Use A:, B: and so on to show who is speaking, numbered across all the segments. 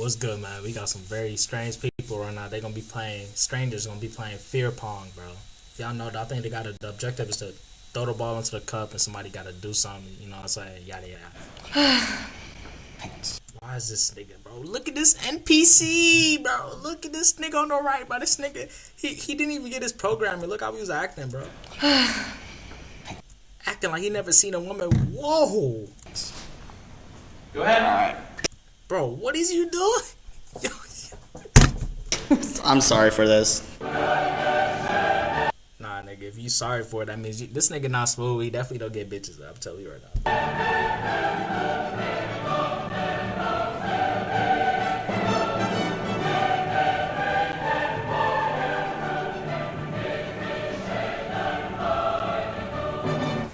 A: what's good, man? We got some very strange people right now. They're gonna be playing. Strangers gonna be playing fear pong, bro. If y'all know, I think they got a, the objective is to throw the ball into the cup, and somebody got to do something. You know what I'm saying? Yada yada. Why is this nigga, bro? Look at this NPC, bro. Look at this nigga on the right, bro. This nigga, he, he didn't even get his programming. Look how he was acting, bro. acting like he never seen a woman. Whoa.
B: Go ahead.
C: All right.
A: Bro, what is you doing?
C: I'm sorry for this.
A: Nah, nigga, if you sorry for it, that means you, this nigga not smooth. He definitely don't get bitches. I'm telling you right now.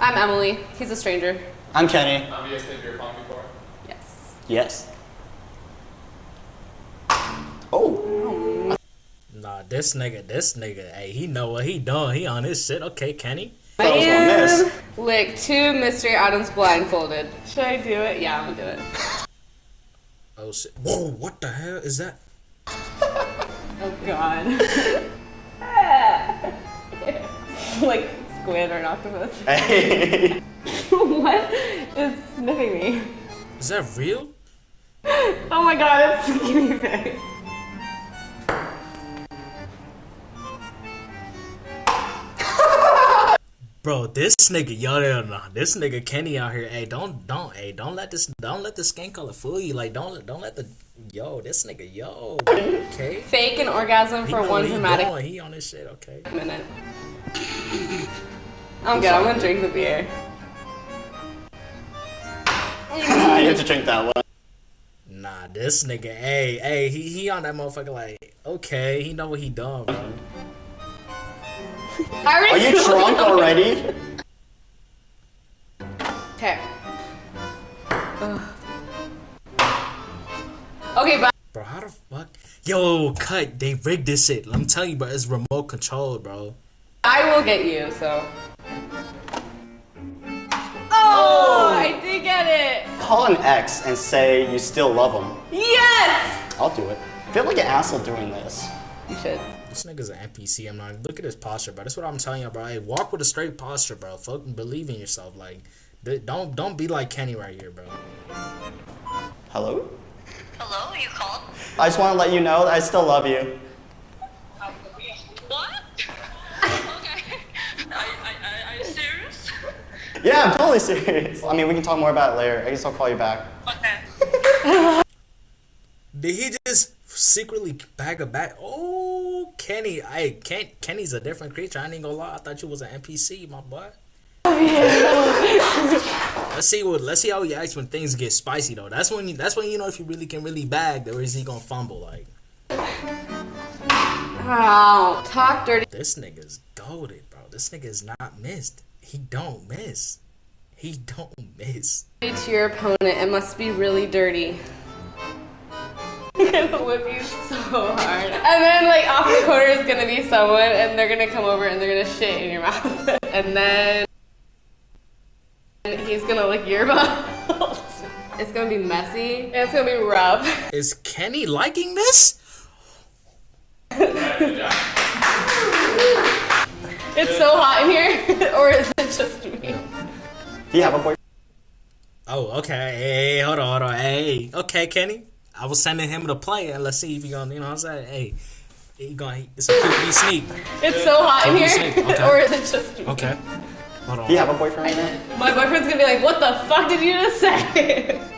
D: I'm Emily. He's a stranger.
C: I'm Kenny.
B: Have you guys played beer pong before?
D: Yes.
C: Yes. Oh.
A: Nah, this nigga, this nigga, hey, he know what he doing. He on his shit. Okay, Kenny.
D: I
C: That was gonna miss.
D: am lick two mystery items blindfolded. Should I do it? Yeah, I'm gonna do it.
A: Oh shit. Whoa, what the hell is that?
D: Oh god. like squid or an octopus.
C: Hey.
D: what is sniffing me?
A: Is that real?
D: Oh my god, it's a guinea pig.
A: Bro, this nigga, yo, yo, no, this nigga Kenny out here. Hey, don't, don't, hey, don't let this, don't let the skin color fool you. Like, don't, don't let the, yo, this nigga, yo, okay.
D: Fake an orgasm
A: He
D: for
A: know
D: one
A: what he
D: dramatic
A: doing. He on his shit, okay.
D: minute. I'm good. I'm gonna drink the beer.
C: I have to drink that one.
A: Nah, this nigga, hey, hey, he, he on that motherfucker. Like, okay, he know what he done, bro.
D: I already
C: Are you drunk already?
D: Okay. Okay, bye.
A: Bro, how the fuck? Yo, cut. They rigged this shit. I'm telling you, bro. It's remote control, bro.
D: I will get you, so. Oh, oh, I did get it.
C: Call an ex and say you still love him.
D: Yes.
C: I'll do it. I feel like an asshole doing this.
D: You should.
A: This nigga's an NPC. I'm not. Look at his posture, bro. That's what I'm telling you, bro. Hey, walk with a straight posture, bro. Fucking believe in yourself. Like, don't don't be like Kenny right here, bro.
C: Hello?
E: Hello, you called?
C: I just want to let you know that I still love you.
E: What? okay. Are, are, are you serious?
C: Yeah, I'm totally serious. I mean, we can talk more about it later. I guess I'll call you back.
E: Okay.
A: Did he just secretly bag a bag? Oh, Kenny. Hey, Ken, Kenny's a different creature. I ain't gonna lie. I thought you was an NPC, my boy. let's see what. Let's see how he acts when things get spicy, though. That's when. You, that's when you know if you really can really bag, or is he gonna fumble? Like
D: Wow. Talk dirty
A: this nigga's goaded, bro. This nigga's not missed. He don't miss. He don't miss.
D: to your opponent. It must be really dirty. I'm gonna whip you so hard. And then, like, off the corner is gonna be someone, and they're gonna come over and they're gonna shit in your mouth. and then he's gonna lick your mouth. It's gonna be messy. And it's gonna be rough.
A: Is Kenny liking this?
D: It's so hot in here, or is it just me?
C: Do you have a boyfriend?
A: Oh, okay. Hey, hold on, hold on. Hey, okay, Kenny. I was sending him to play, and let's see if he gonna, you know what I'm saying? Hey, he gonna, it's a QB sneak.
D: It's so hot in here,
A: okay.
D: or is it just me?
A: Okay. Hold on.
C: Do you have a boyfriend right now?
D: My boyfriend's gonna be like, "What the fuck did you just say?"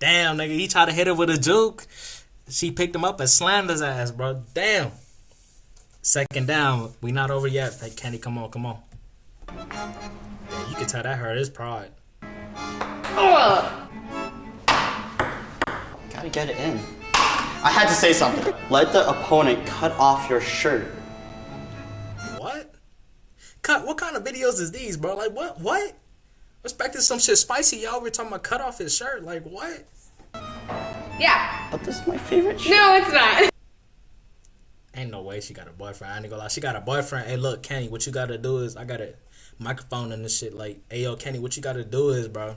A: Damn, nigga, he tried to hit her with a juke. She picked him up and slammed his ass, bro. Damn. Second down. We not over yet. Hey, Kenny, come on, come on. Yeah, you can tell that hurt his pride.
D: Ugh.
C: Gotta get it in. I had to say something. Let the opponent cut off your shirt.
A: What? Cut. What kind of videos is these, bro? Like, what? What? Expecting some shit spicy, y'all. We're talking about cut off his shirt. Like, what?
D: yeah.
C: But this is my favorite shirt.
D: No, it's not.
A: Ain't no way she got a boyfriend. I ain't gonna lie. She got a boyfriend. Hey, look, Kenny, what you gotta do is I got a microphone and this shit. Like, hey, yo, Kenny, what you gotta do is, bro.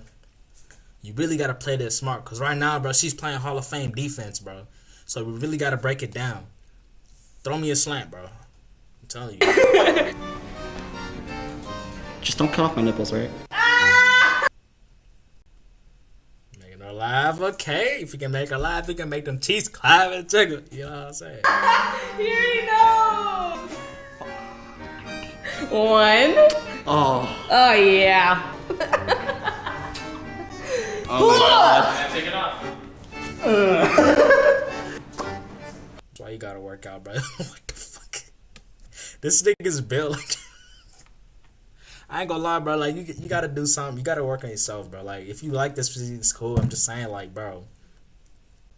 A: You really gotta play this smart, cause right now, bro, she's playing Hall of Fame defense, bro. So we really gotta break it down. Throw me a slant, bro. I'm telling you.
C: Just don't cut off my nipples, right?
A: Making her laugh, okay. If we can make her laugh, we can make them teeth clap and jiggle. You know what I'm saying?
D: Here He already knows. One.
C: Oh.
D: Oh yeah.
C: Oh my god.
B: Take it off.
A: That's why you gotta work out, bro. what the fuck? This nigga's built like. I ain't gonna lie, bro. Like you, you gotta do something. You gotta work on yourself, bro. Like if you like this physique, it's cool. I'm just saying, like, bro.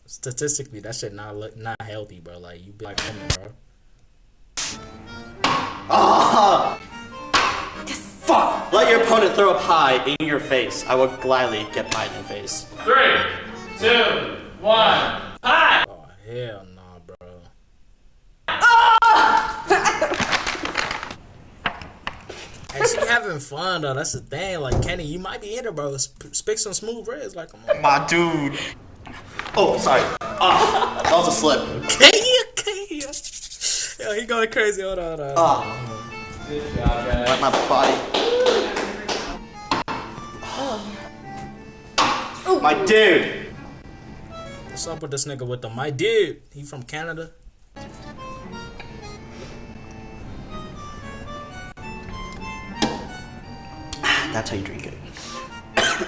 A: Statistically, that shit not look not healthy, bro. Like you be like woman, bro.
C: Fuck! Let your opponent throw a pie in your face. I will gladly get pie in your face.
B: Three, two, one. Hi.
A: Oh hell nah, bro. Hey, she having fun though. That's the thing. Like Kenny, you might be in it, bro. Sp- Speak some smooth reds. Like, come on.
C: My dude. Oh, sorry. Ah, that was a slip.
A: Okay, okay. Yo, he going crazy. Hold on, hold on.
C: Ah,
B: Good job, guys.
C: like my body. My dude.
A: What's up with this nigga with the my dude? He from Canada?
C: Ah, that's how you drink it.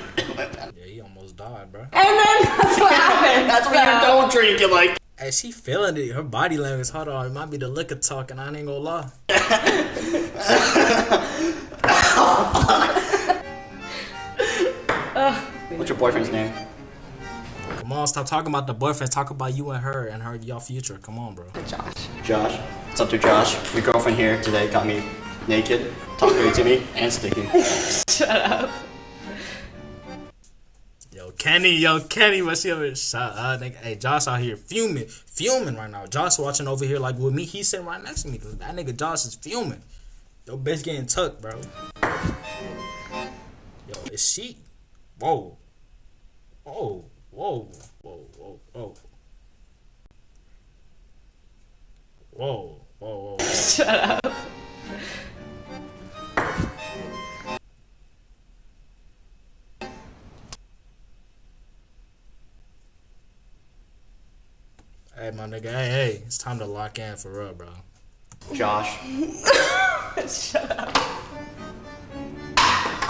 A: Yeah, he almost died, bro.
D: And then that's what happened.
C: That's when you don't drink it, like.
A: Hey, she feeling it. Her body language. Hold on, it might be the liquor talking. I ain't gonna lie.
C: Oh, What's your boyfriend's name?
A: Come on, stop talking about the boyfriend. Talk about you and her and her y'all future. Come on, bro.
D: Josh.
C: Josh. What's up to Josh? Your girlfriend here today got me naked, talked dirty to me, and sticking.
D: Shut up.
A: Yo, Kenny, yo, Kenny, what's your shut up, uh, nigga? Hey, Josh out here fuming, fuming right now. Josh watching over here like with me. He's sitting right next to me. That nigga Josh is fuming. Yo, bitch getting tucked, bro. Yo, is she? Whoa, whoa, whoa, whoa, whoa, whoa, whoa, whoa, whoa.
D: Shut up.
A: Hey, my nigga, hey, hey, it's time to lock in for real, bro.
C: Josh.
D: Shut up.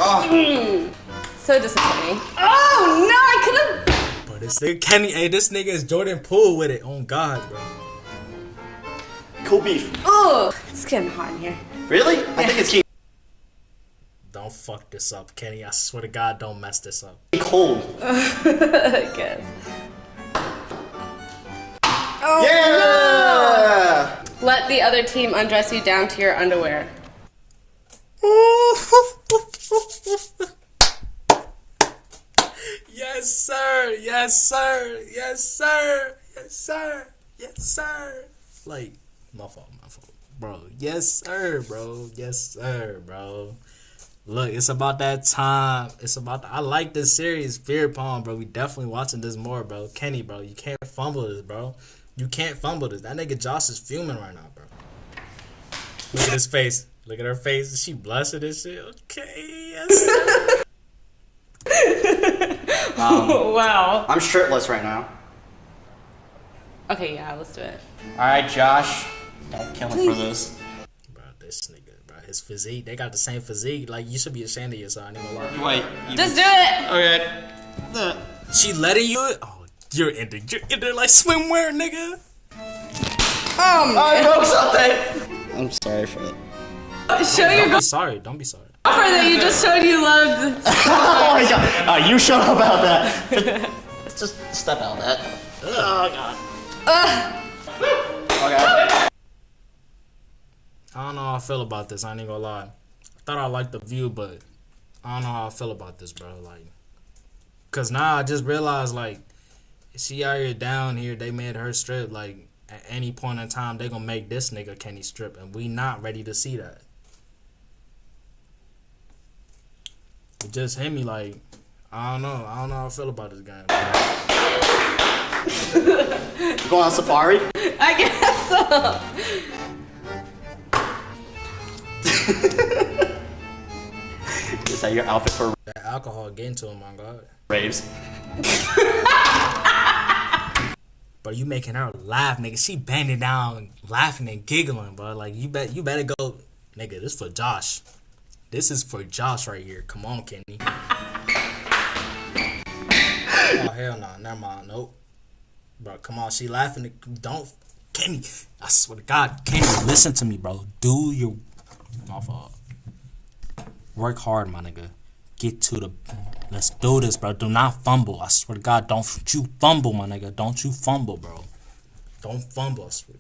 C: Oh,
D: So disappointing. Oh no, I could have.
A: But this nigga Kenny, hey, this nigga is Jordan Poole with it. On God, bro.
C: cool beef.
D: Oh, it's getting hot in here.
C: Really? I think it's getting
A: Don't fuck this up, Kenny. I swear to God, don't mess this up.
C: cold.
D: I guess. Oh,
C: Yeah!
D: Let the other team undress you down to your underwear.
A: Yes, sir. Yes, sir. Yes, sir. Yes, sir. Yes, sir. Like, my fault, my fault. Bro, yes, sir, bro. Yes, sir, bro. Look, it's about that time. It's about. I like this series, Fear Pong, bro. We definitely watching this more, bro. Kenny, bro, you can't fumble this, bro. You can't fumble this. That nigga Josh is fuming right now, bro. Look at his face. Look at her face. She blushing and shit? Okay, yes.
D: Oh, wow.
C: I'm shirtless right now.
D: Okay, yeah, let's do it.
C: Alright, Josh. Don't kill me for this.
A: Bro, this nigga, bro, his physique, they got the same physique. Like, you should be ashamed of yourself. I ain't gonna lie.
C: Wait. You
D: Just do it.
C: Okay. The-
A: She letting you? Oh, you're in there. You're in there like swimwear, nigga.
D: Um,
C: I broke something. I'm sorry for it.
D: show your
A: Don't be sorry. Don't be sorry.
D: Girlfriend that you just showed you loved.
C: Oh my god. Uh, you shut up about that. Let's just step out of that. Oh god. Okay.
A: I don't know how I feel about this. I ain't gonna lie. I thought I liked the view, but I don't know how I feel about this, bro. Like, cause now I just realized, like, she out here down here. They made her strip. Like, at any point in time, they gonna make this nigga Kenny strip, and we not ready to see that. It just hit me like, I don't know. I don't know how I feel about this game.
C: You going on safari?
D: I guess so.
C: Is that your outfit for
A: That alcohol getting to him, my God.
C: raves?
A: But you making her laugh, nigga. She bending down, laughing and giggling, bro. Like you bet, you better go, nigga. This for Josh. This is for Josh right here. Come on, Kenny. oh hell no, never mind. Nope. Bro, come on. She laughing. Don't, Kenny. I swear to God, Kenny, listen to me, bro. Do your, my fault. Work hard, my nigga. Get to the. Let's do this, bro. Do not fumble. I swear to God, don't you fumble, my nigga. Don't you fumble, bro. Don't fumble. I swear.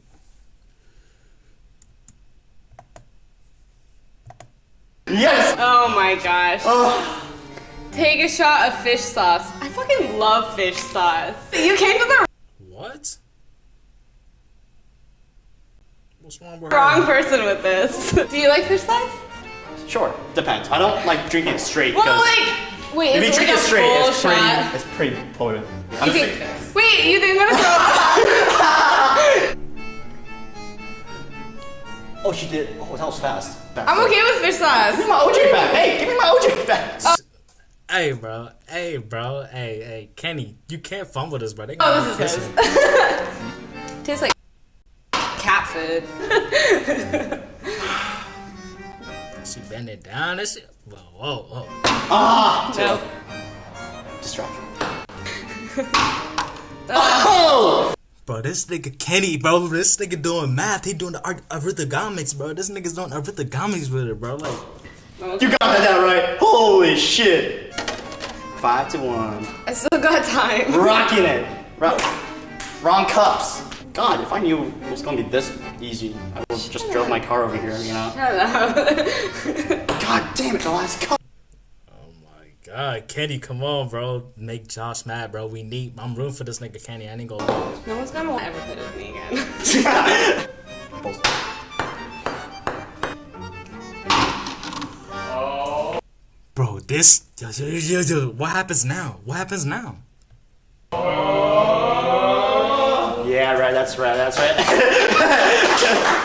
C: Yes!
D: Oh my gosh. Oh. Take a shot of fish sauce. I fucking love fish sauce. You came to the
A: What? What's wrong with
D: wrong person with this. Do you like fish sauce?
C: Sure, depends. I don't like drinking it straight
D: Well,
C: because
D: like, wait,
C: if
D: is
C: you
D: it
C: drink
D: like
C: it straight, it's pretty,
D: shot?
C: it's pretty potent. I'm
D: You
C: sick.
D: think, wait, you think I'm gonna throw
C: Oh, she did. Oh, that was fast. Back.
D: I'm okay with fish sauce.
C: Give me my OJ back. Hey, give me my OJ back.
A: Hey, bro. Hey, bro. Hey, hey, Kenny, you can't fumble this, bro. They
D: Oh, this is
A: kissing.
D: Tastes like cat food.
A: She bending down and shit. Whoa, whoa, whoa.
C: Ah!
D: No.
C: Distraction. oh!
A: Bro, this nigga Kenny, bro. This nigga doing math. He doing the ar- arithmetic, bro. This nigga's doing arithmetic with it, bro. Like,
C: You got that right. Holy shit. Five to one.
D: I still got time.
C: Rocking it. Ro- wrong cups. God, if I knew it was gonna be this easy, I would just drove my car over here, you know?
D: Shut up.
C: God damn it, the last cup.
A: God, Kenny, come on, bro. Make Josh mad, bro. We need. I'm rooting for this nigga Kenny. I ain't gonna lose.
D: no one's gonna ever put it with me again.
A: Bro, this. What happens now? What happens now?
C: yeah, right, that's right, that's right.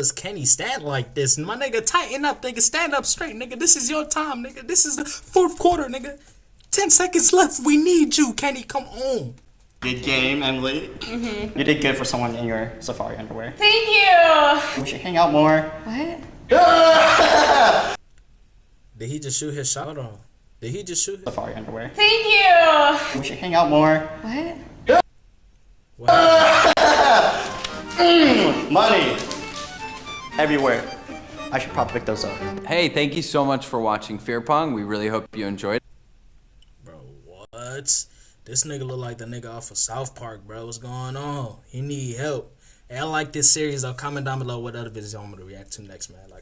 A: Does Kenny stand like this? My nigga, tighten up, nigga. Stand up straight, nigga. This is your time, nigga. This is the fourth quarter, nigga. Ten seconds left. We need you, Kenny. Come on.
C: good game, Emily. Mhm. You did good for someone in your safari underwear.
D: Thank you.
C: We should hang out more.
D: What?
A: Did he just shoot his shot on? Did he just shoot his?
C: Safari underwear.
D: Thank you.
C: We should hang out more.
D: What?
A: What?
C: Money. Everywhere. I should probably pick those up.
F: Hey, thank you so much for watching Fear Pong. We really hope you enjoyed.
A: Bro, what? This nigga look like the nigga off of South Park, bro. What's going on? He need help. Hey, I like this series though. Comment down below what other videos you want me to react to next, man. Like.